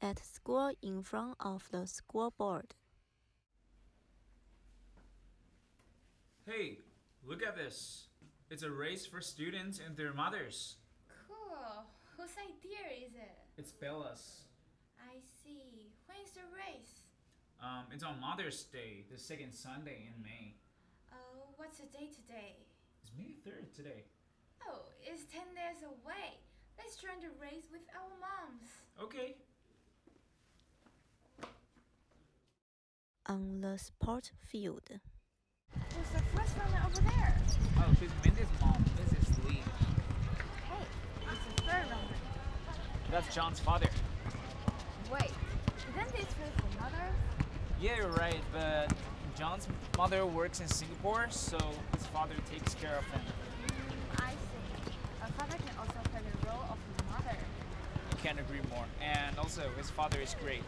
at school in front of the school board. Hey, look at this. It's a race for students and their mothers. Cool. Whose idea is it? It's Bella's. I see. When is the race? Um, it's on Mother's Day, the second Sunday in May. Oh, what's the date today? It's May 3rd today. Oh, it's 10 days away. Let's join the race with our moms. Okay. On the sport field. Who's the first runner over there? Oh, she's Mindy's mom, Mrs. Lee. Hey, it's the third runner. That's John's father. Wait, isn't this race for mothers? Yeah, you're right, but John's mother works in Singapore, so his father takes care of him. Mm, I see. A father can also play the role of a mother. I Can't agree more. And also, his father is great.